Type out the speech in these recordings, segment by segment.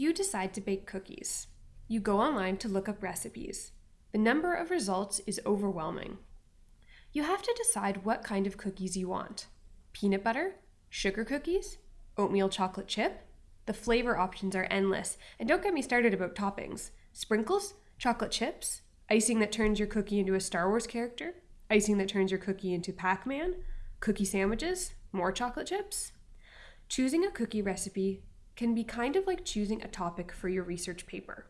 You decide to bake cookies. You go online to look up recipes. The number of results is overwhelming. You have to decide what kind of cookies you want peanut butter, sugar cookies, oatmeal chocolate chip. The flavor options are endless, and don't get me started about toppings. Sprinkles, chocolate chips, icing that turns your cookie into a Star Wars character, icing that turns your cookie into Pac Man, cookie sandwiches, more chocolate chips. Choosing a cookie recipe can be kind of like choosing a topic for your research paper.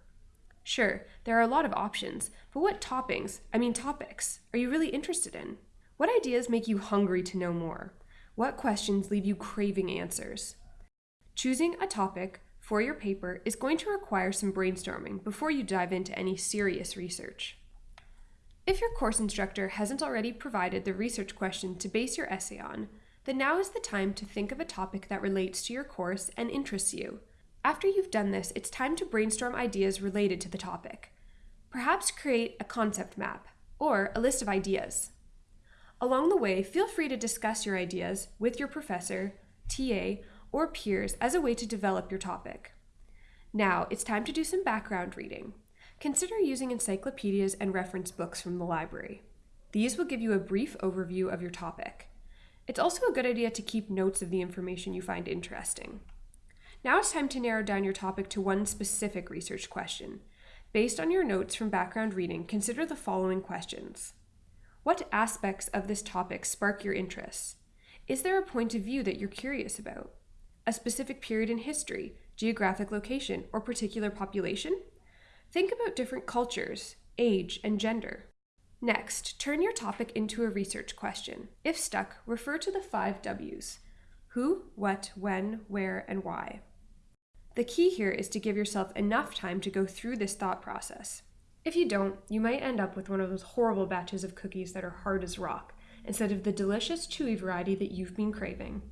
Sure, there are a lot of options, but what toppings, I mean topics, are you really interested in? What ideas make you hungry to know more? What questions leave you craving answers? Choosing a topic for your paper is going to require some brainstorming before you dive into any serious research. If your course instructor hasn't already provided the research question to base your essay on, then now is the time to think of a topic that relates to your course and interests you. After you've done this, it's time to brainstorm ideas related to the topic. Perhaps create a concept map or a list of ideas. Along the way, feel free to discuss your ideas with your professor, TA, or peers as a way to develop your topic. Now, it's time to do some background reading. Consider using encyclopedias and reference books from the library. These will give you a brief overview of your topic. It's also a good idea to keep notes of the information you find interesting. Now it's time to narrow down your topic to one specific research question. Based on your notes from background reading, consider the following questions. What aspects of this topic spark your interest? Is there a point of view that you're curious about? A specific period in history, geographic location, or particular population? Think about different cultures, age, and gender. Next, turn your topic into a research question. If stuck, refer to the five W's who, what, when, where, and why. The key here is to give yourself enough time to go through this thought process. If you don't, you might end up with one of those horrible batches of cookies that are hard as rock, instead of the delicious chewy variety that you've been craving.